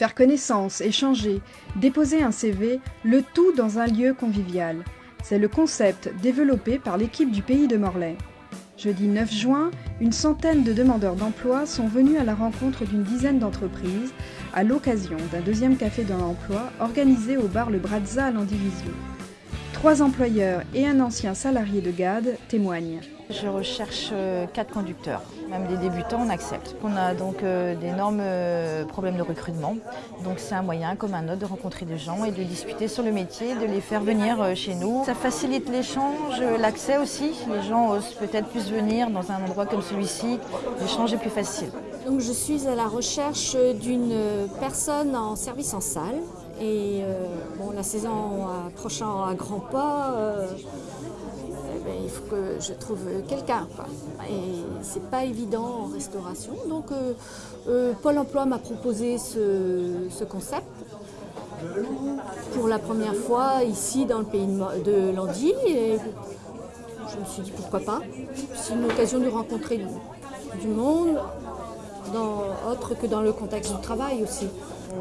Faire connaissance, échanger, déposer un CV, le tout dans un lieu convivial. C'est le concept développé par l'équipe du Pays de Morlaix. Jeudi 9 juin, une centaine de demandeurs d'emploi sont venus à la rencontre d'une dizaine d'entreprises à l'occasion d'un deuxième café dans l'emploi organisé au bar Le Brazza à l'Andivisio. Trois employeurs et un ancien salarié de GAD témoignent. Je recherche euh, quatre conducteurs, même des débutants, on accepte. On a donc euh, d'énormes euh, problèmes de recrutement, donc c'est un moyen comme un autre de rencontrer des gens et de discuter sur le métier, de les faire venir chez nous. Ça facilite l'échange, l'accès aussi. Les gens osent peut-être plus venir dans un endroit comme celui-ci, l'échange est plus facile. Donc je suis à la recherche d'une personne en service en salle et bon, la saison approchant à grands pas, il faut que je trouve quelqu'un. Et c'est pas évident en restauration. Donc euh, euh, Pôle emploi m'a proposé ce, concept pour la première fois ici dans le pays de Landy. Et je me suis dit pourquoi pas. C'est une occasion de rencontrer du, monde, autre que dans le contexte du travail aussi.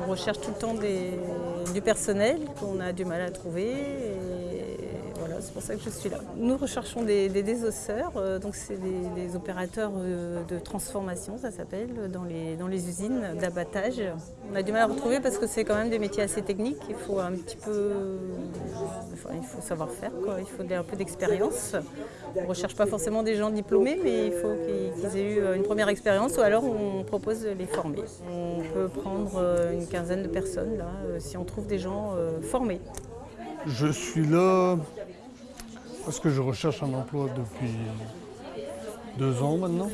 On recherche tout le temps du personnel qu'on a du mal à trouver c'est pour ça que je suis là. Nous recherchons des, désosseurs, euh, donc c'est des, opérateurs euh, de transformation, ça s'appelle, dans les, dans les usines d'abattage. On a du mal à retrouver parce que c'est quand même des métiers assez techniques, il faut un petit peu, il faut savoir faire, il faut un peu d'expérience. On ne recherche pas forcément des gens diplômés, mais il faut qu'ils aient eu une première expérience ou alors on propose de les former. On peut prendre euh, une quinzaine de personnes là, si on trouve des gens formés. Je suis là parce que je recherche un emploi depuis deux ans maintenant.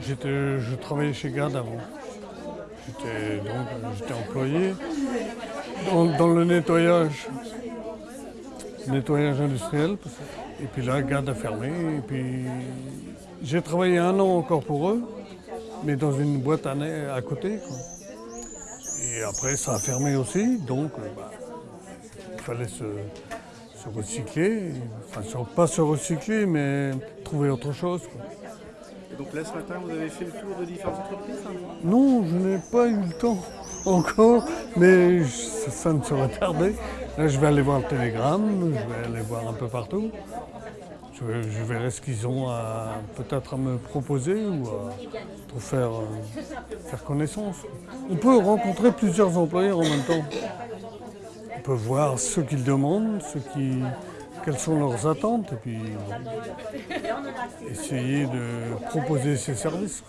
Je travaillais chez GAD avant. J'étais employé dans, le nettoyage, nettoyage industriel. Et puis là, GAD a fermé. Et puis j'ai travaillé un an encore pour eux, mais dans une boîte à, à côté. Et après, ça a fermé aussi, donc euh, bah, il fallait se, se recycler, enfin pas se recycler, mais trouver autre chose. Et donc là ce matin vous avez fait le tour de différentes entreprises hein Non, je n'ai pas eu le temps encore, mais ça, ne serait tardé. Là je vais aller voir le télégramme, je vais aller voir un peu partout. Je, verrai ce qu'ils ont peut-être à me proposer ou à faire, faire connaissance. On peut rencontrer plusieurs employeurs en même temps. On peut voir ce qu'ils demandent, quelles sont leurs attentes et puis essayer de proposer ces services.